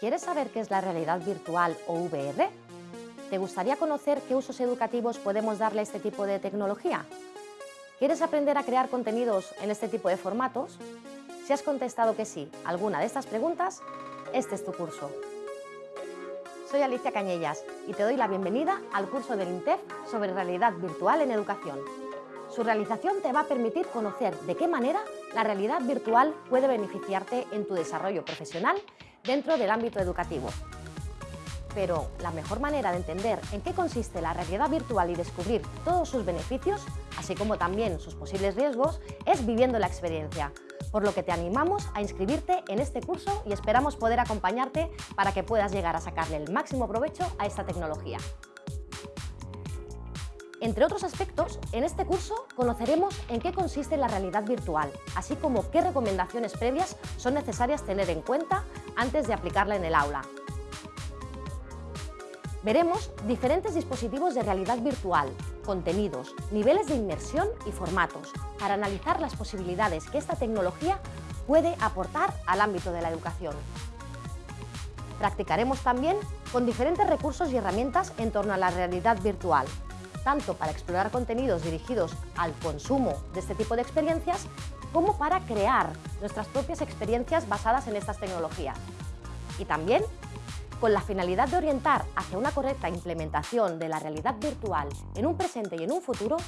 ¿Quieres saber qué es la realidad virtual o VR? ¿Te gustaría conocer qué usos educativos podemos darle a este tipo de tecnología? ¿Quieres aprender a crear contenidos en este tipo de formatos? Si has contestado que sí a alguna de estas preguntas, este es tu curso. Soy Alicia Cañellas y te doy la bienvenida al curso del INTEF sobre realidad virtual en educación. Su realización te va a permitir conocer de qué manera la realidad virtual puede beneficiarte en tu desarrollo profesional dentro del ámbito educativo. Pero la mejor manera de entender en qué consiste la realidad virtual y descubrir todos sus beneficios, así como también sus posibles riesgos, es viviendo la experiencia, por lo que te animamos a inscribirte en este curso y esperamos poder acompañarte para que puedas llegar a sacarle el máximo provecho a esta tecnología. Entre otros aspectos, en este curso conoceremos en qué consiste la realidad virtual, así como qué recomendaciones previas son necesarias tener en cuenta antes de aplicarla en el aula. Veremos diferentes dispositivos de realidad virtual, contenidos, niveles de inmersión y formatos, para analizar las posibilidades que esta tecnología puede aportar al ámbito de la educación. Practicaremos también con diferentes recursos y herramientas en torno a la realidad virtual, tanto para explorar contenidos dirigidos al consumo de este tipo de experiencias, como para crear nuestras propias experiencias basadas en estas tecnologías. Y también con la finalidad de orientar hacia una correcta implementación de la realidad virtual en un presente y en un futuro,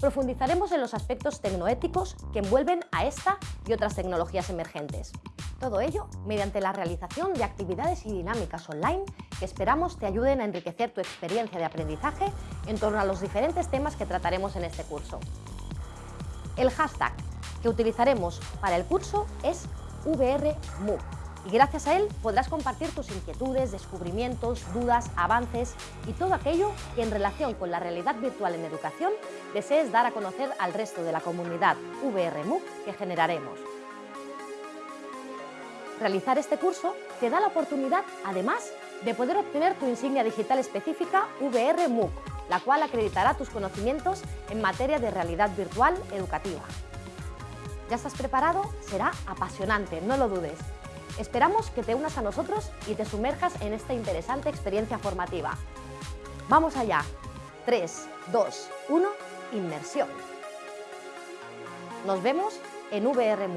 profundizaremos en los aspectos tecnoéticos que envuelven a esta y otras tecnologías emergentes. Todo ello mediante la realización de actividades y dinámicas online que esperamos te ayuden a enriquecer tu experiencia de aprendizaje en torno a los diferentes temas que trataremos en este curso. El hashtag que utilizaremos para el curso es VRMOOC y gracias a él podrás compartir tus inquietudes, descubrimientos, dudas, avances y todo aquello que en relación con la realidad virtual en educación desees dar a conocer al resto de la comunidad VRMOOC que generaremos. Realizar este curso te da la oportunidad, además, de poder obtener tu insignia digital específica VR MOOC, la cual acreditará tus conocimientos en materia de realidad virtual educativa. ¿Ya estás preparado? Será apasionante, no lo dudes. Esperamos que te unas a nosotros y te sumerjas en esta interesante experiencia formativa. ¡Vamos allá! 3, 2, 1, inmersión. Nos vemos en VR.